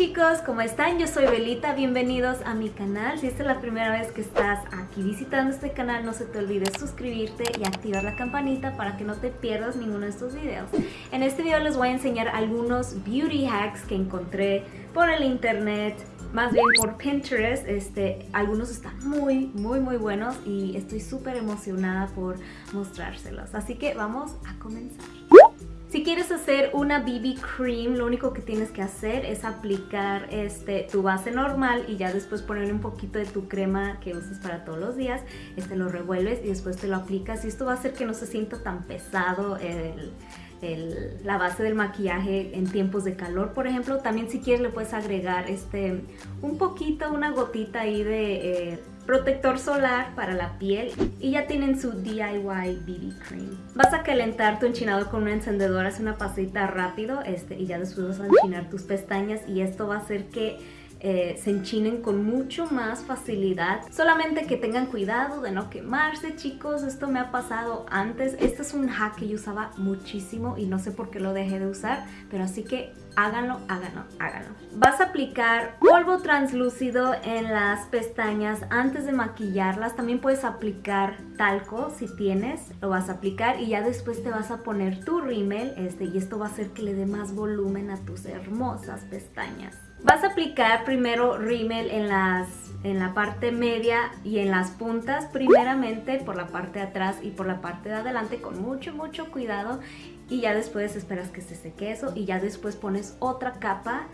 chicos, ¿cómo están? Yo soy Belita, bienvenidos a mi canal. Si esta es la primera vez que estás aquí visitando este canal, no se te olvide suscribirte y activar la campanita para que no te pierdas ninguno de estos videos. En este video les voy a enseñar algunos beauty hacks que encontré por el internet, más bien por Pinterest. Este, algunos están muy, muy, muy buenos y estoy súper emocionada por mostrárselos. Así que vamos a comenzar. Quieres hacer una BB Cream, lo único que tienes que hacer es aplicar este, tu base normal y ya después ponerle un poquito de tu crema que usas para todos los días. Este lo revuelves y después te lo aplicas y esto va a hacer que no se sienta tan pesado el, la base del maquillaje en tiempos de calor, por ejemplo. También si quieres le puedes agregar este, un poquito, una gotita ahí de... Eh, protector solar para la piel y ya tienen su DIY BB Cream. Vas a calentar tu enchinador con un encendedor, hace una pasita rápido este, y ya después vas a enchinar tus pestañas y esto va a hacer que eh, se enchinen con mucho más facilidad. Solamente que tengan cuidado de no quemarse, chicos. Esto me ha pasado antes. Este es un hack que yo usaba muchísimo y no sé por qué lo dejé de usar, pero así que háganlo, háganlo, háganlo. Aplicar polvo translúcido en las pestañas antes de maquillarlas. También puedes aplicar talco si tienes, lo vas a aplicar y ya después te vas a poner tu rímel este, y esto va a hacer que le dé más volumen a tus hermosas pestañas. Vas a aplicar primero rímel en, las, en la parte media y en las puntas, primeramente por la parte de atrás y por la parte de adelante con mucho, mucho cuidado y ya después esperas que se seque eso y ya después pones otra capa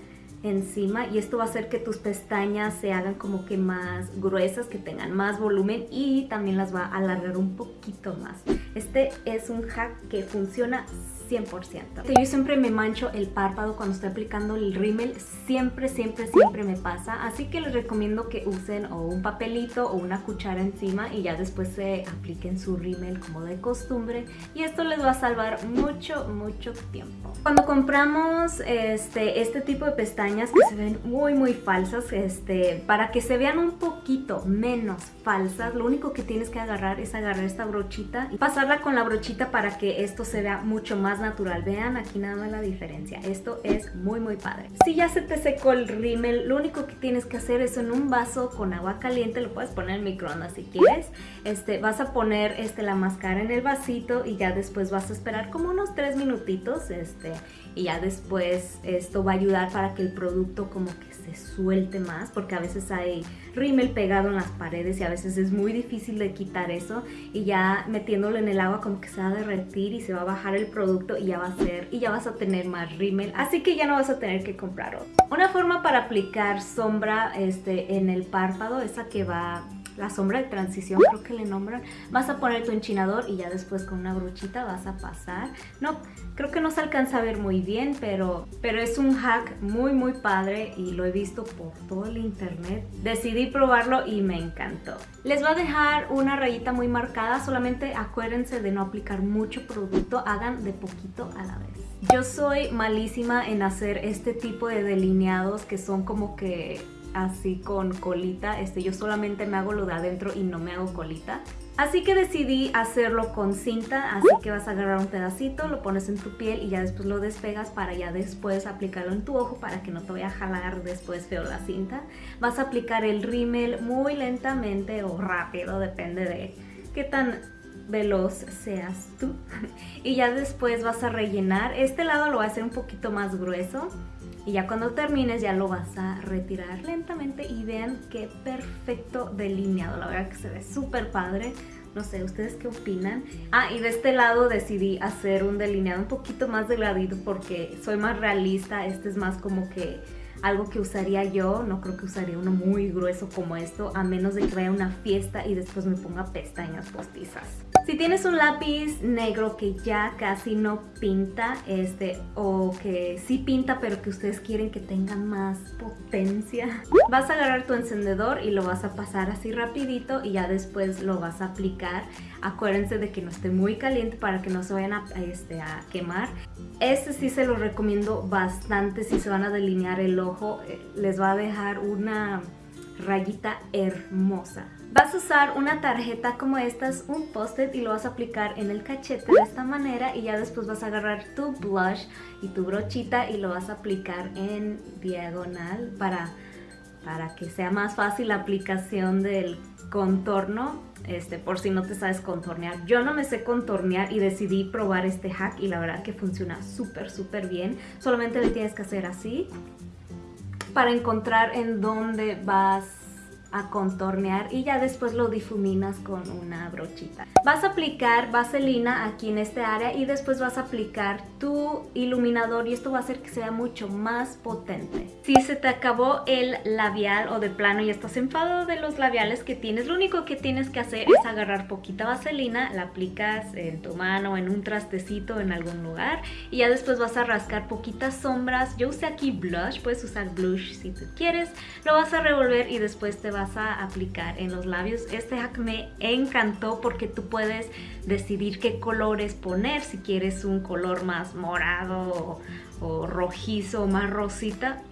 encima y esto va a hacer que tus pestañas se hagan como que más gruesas, que tengan más volumen y también las va a alargar un poquito más. Este es un hack que funciona 100%. Yo siempre me mancho el párpado cuando estoy aplicando el rímel, siempre, siempre, siempre me pasa, así que les recomiendo que usen o un papelito o una cuchara encima y ya después se apliquen su rímel como de costumbre y esto les va a salvar mucho, mucho tiempo. Cuando compramos este, este tipo de pestañas que se ven muy, muy falsas, este, para que se vean un poquito menos falsas, lo único que tienes que agarrar es agarrar esta brochita y pasarla con la brochita para que esto se vea mucho más natural. Vean aquí nada más la diferencia. Esto es muy muy padre. Si ya se te secó el rímel, lo único que tienes que hacer es en un vaso con agua caliente, lo puedes poner en microondas si quieres. Este, vas a poner este, la máscara en el vasito y ya después vas a esperar como unos 3 minutitos. Este, y ya después esto va a ayudar para que el producto como que se suelte más porque a veces hay rímel pegado en las paredes y a veces es muy difícil de quitar eso y ya metiéndolo en el agua como que se va a derretir y se va a bajar el producto y ya va a ser y ya vas a tener más rímel así que ya no vas a tener que comprar otro. Una forma para aplicar sombra este, en el párpado, esa que va la sombra de transición, creo que le nombran. Vas a poner tu enchinador y ya después con una brochita vas a pasar. No, creo que no se alcanza a ver muy bien, pero, pero es un hack muy muy padre y lo he visto por todo el internet. Decidí probarlo y me encantó. Les voy a dejar una rayita muy marcada, solamente acuérdense de no aplicar mucho producto, hagan de poquito a la vez. Yo soy malísima en hacer este tipo de delineados que son como que así con colita. Este, yo solamente me hago lo de adentro y no me hago colita. Así que decidí hacerlo con cinta, así que vas a agarrar un pedacito, lo pones en tu piel y ya después lo despegas para ya después aplicarlo en tu ojo para que no te vaya a jalar después feo la cinta. Vas a aplicar el rímel muy lentamente o rápido, depende de qué tan veloz seas tú. y ya después vas a rellenar, este lado lo voy a hacer un poquito más grueso y ya cuando termines ya lo vas a retirar lentamente y vean qué perfecto delineado. La verdad que se ve súper padre. No sé, ¿ustedes qué opinan? Ah, y de este lado decidí hacer un delineado un poquito más delgadito porque soy más realista. Este es más como que algo que usaría yo, no creo que usaría uno muy grueso como esto, a menos de que vaya a una fiesta y después me ponga pestañas postizas. Si tienes un lápiz negro que ya casi no pinta, este, o que sí pinta pero que ustedes quieren que tenga más potencia, vas a agarrar tu encendedor y lo vas a pasar así rapidito y ya después lo vas a aplicar. Acuérdense de que no esté muy caliente para que no se vayan a, este, a quemar. Este sí se lo recomiendo bastante si se van a delinear el ojo. Eh, les va a dejar una rayita hermosa. Vas a usar una tarjeta como esta, un post-it y lo vas a aplicar en el cachete de esta manera y ya después vas a agarrar tu blush y tu brochita y lo vas a aplicar en diagonal para, para que sea más fácil la aplicación del contorno este, por si no te sabes contornear. Yo no me sé contornear y decidí probar este hack y la verdad que funciona súper, súper bien. Solamente le tienes que hacer así para encontrar en dónde vas a contornear y ya después lo difuminas con una brochita. Vas a aplicar vaselina aquí en este área y después vas a aplicar tu iluminador y esto va a hacer que sea mucho más potente. Si se te acabó el labial o de plano y estás enfadado de los labiales que tienes, lo único que tienes que hacer es agarrar poquita vaselina, la aplicas en tu mano, en un trastecito, en algún lugar y ya después vas a rascar poquitas sombras. Yo usé aquí blush, puedes usar blush si tú quieres. Lo vas a revolver y después te vas a aplicar en los labios. Este hack me encantó porque tú puedes decidir qué colores poner, si quieres un color más morado o, rojizo o más rosita,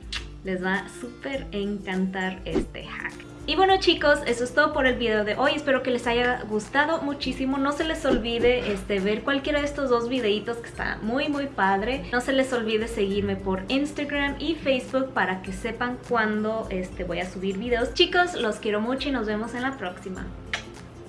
les va a súper encantar este hack. Y bueno chicos, eso es todo por el video de hoy. Espero que les haya gustado muchísimo. No se les olvide este, ver cualquiera de estos dos videitos que está muy muy padre. No se les olvide seguirme por Instagram y Facebook para que sepan cuándo este, voy a subir videos. Chicos, los quiero mucho y nos vemos en la próxima.